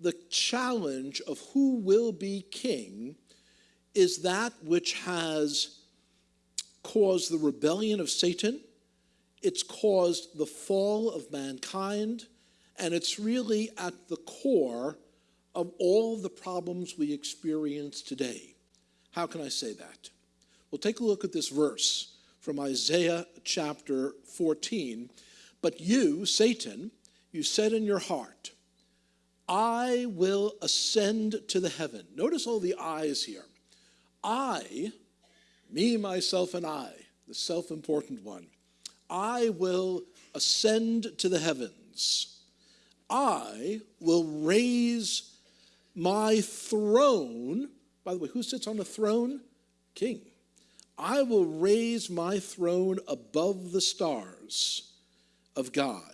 the challenge of who will be king is that which has caused the rebellion of Satan, it's caused the fall of mankind, and it's really at the core of all the problems we experience today. How can I say that? Well, take a look at this verse from Isaiah chapter 14. But you, Satan, you said in your heart, I will ascend to the heaven. Notice all the I's here. I, me, myself, and I, the self important one, I will ascend to the heavens. I will raise my throne. By the way, who sits on the throne? King. I will raise my throne above the stars of God.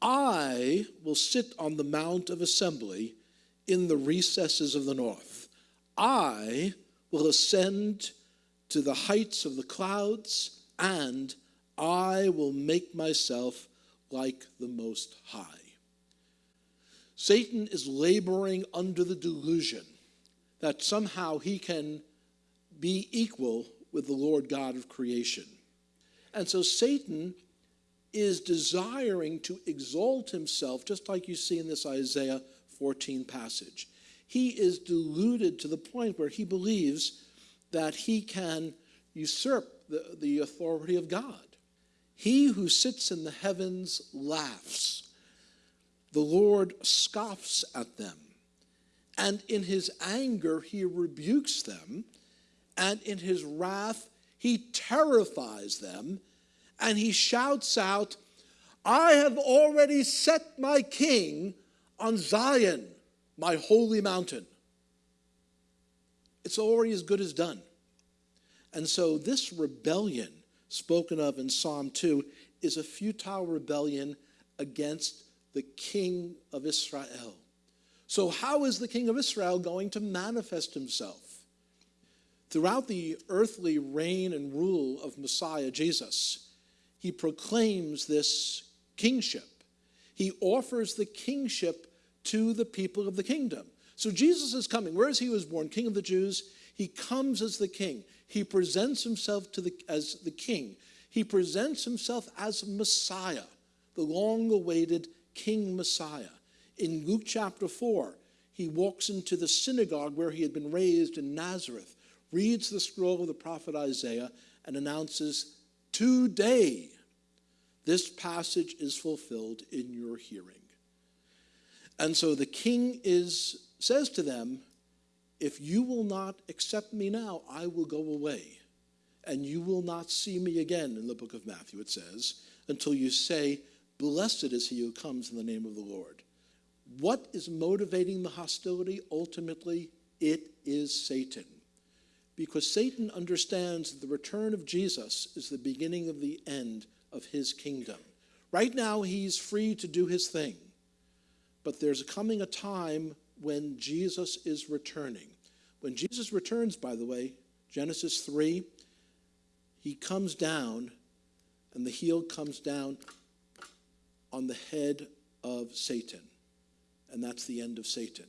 I will sit on the mount of assembly in the recesses of the north. I will ascend to the heights of the clouds, and I will make myself like the Most High. Satan is laboring under the delusion that somehow he can be equal with the Lord God of creation. And so Satan is desiring to exalt himself, just like you see in this Isaiah 14 passage. He is deluded to the point where he believes that he can usurp the, the authority of God. He who sits in the heavens laughs. The Lord scoffs at them. And in his anger, he rebukes them. And in his wrath, he terrifies them. And he shouts out, I have already set my king on Zion, my holy mountain. It's already as good as done. And so, this rebellion spoken of in Psalm 2 is a futile rebellion against the king of Israel. So, how is the king of Israel going to manifest himself? Throughout the earthly reign and rule of Messiah Jesus, he proclaims this kingship. He offers the kingship to the people of the kingdom. So Jesus is coming. Whereas he was born, king of the Jews, he comes as the king. He presents himself to the, as the king. He presents himself as Messiah, the long awaited King Messiah. In Luke chapter 4, he walks into the synagogue where he had been raised in Nazareth, reads the scroll of the prophet Isaiah, and announces, Today, this passage is fulfilled in your hearing. And so the king is, says to them, if you will not accept me now, I will go away. And you will not see me again, in the book of Matthew, it says, until you say, Blessed is he who comes in the name of the Lord. What is motivating the hostility? Ultimately, it is Satan. Because Satan understands that the return of Jesus is the beginning of the end of his kingdom. Right now, he's free to do his thing. But there's coming a time when Jesus is returning. When Jesus returns, by the way, Genesis 3, he comes down and the heel comes down on the head of Satan. And that's the end of Satan.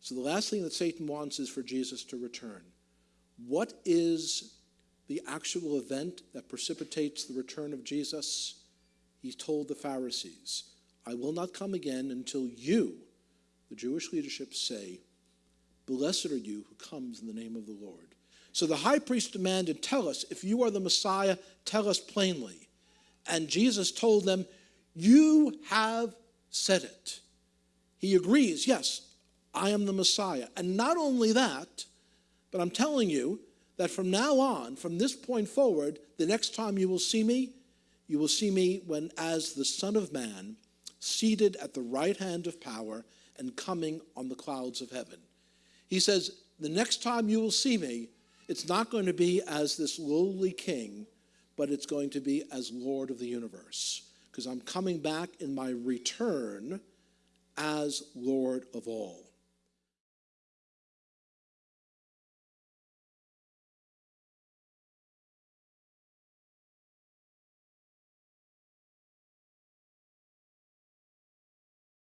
So the last thing that Satan wants is for Jesus to return. What is the actual event that precipitates the return of Jesus? He told the Pharisees, I will not come again until you, the Jewish leadership say, Blessed are you who comes in the name of the Lord. So the high priest demanded, Tell us, if you are the Messiah, tell us plainly. And Jesus told them, You have said it. He agrees, Yes, I am the Messiah. And not only that, but I'm telling you that from now on, from this point forward, the next time you will see me, you will see me when, as the Son of Man, seated at the right hand of power and coming on the clouds of heaven. He says, The next time you will see me, it's not going to be as this lowly king, but it's going to be as Lord of the universe. Because I'm coming back in my return as Lord of all.